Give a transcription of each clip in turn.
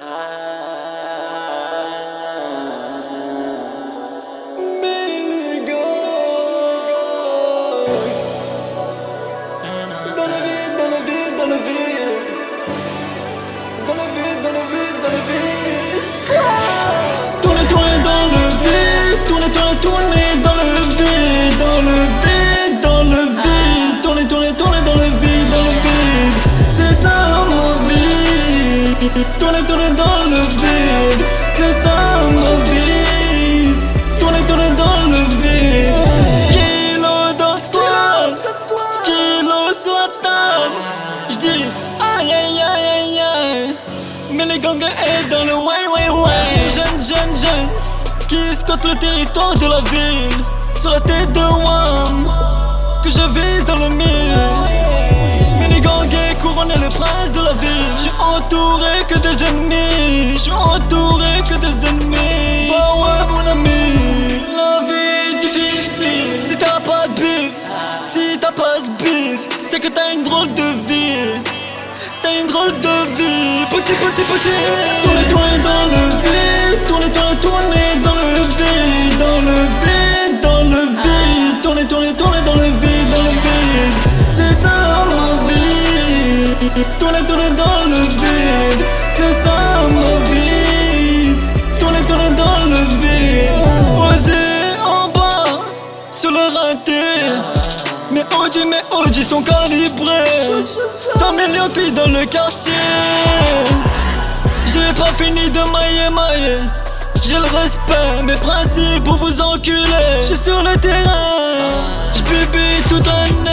Dans le vide, dans le vide, dans le vide vie Tournez, tournez dans le vide C'est ça ma vie. Tournez, tournez dans le vide. Kilo dans squat Kilo la table J'dis aïe aïe aïe aïe aïe. Mais les gangs est dans le way way way Jeune jeune jeune Qui squatte le territoire de la ville. Sur la tête de Wam Que je vise prince de la ville. J'suis entouré que des ennemis. J'suis entouré que des ennemis. Bah ouais mon ami. La vie est difficile. Si t'as pas de bif Si t'as pas de bif C'est que t'as une drôle de vie. T'as une drôle de vie. Possible, possible, possible. Tournez, tournez dans le vide Tournez, tournez, vie Tournez, tournez dans le vide C'est ça ma vie. Tournez, tournez dans le vide Osez en bas Sur le raté. Mes OG, mes OG sont calibrés. 100 millions puis dans le quartier. J'ai pas fini de mailler, mailler. J'ai le respect, mes principes pour vous enculer. J'suis sur le terrain, j'bibi toute jouer, on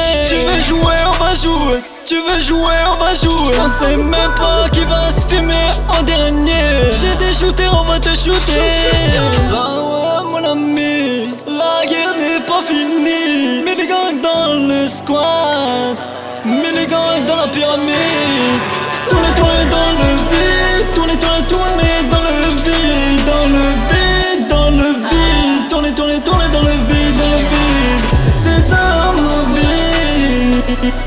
va jouer tu veux jouer, on va jouer. On sait même pas qui va se filmer en dernier. J'ai des shooters, on va te shooter. Bah ouais mon ami La guerre n'est pas finie. Mais les gangs dans le squat Mais les gangs dans la pyramide. Tournez, tournez dans le vide. Tournez, tournez, tournez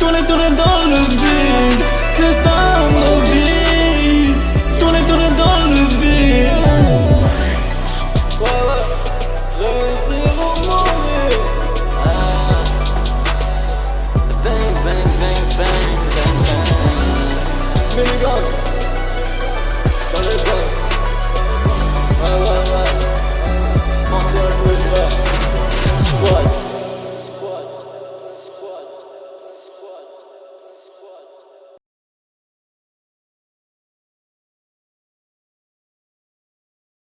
vie Tournez, tournez dans le vide C'est ça ma vie Tournez, tournez dans le vide Ouais, ouais Réussir au Bang, bang, bang, bang, bang, bang.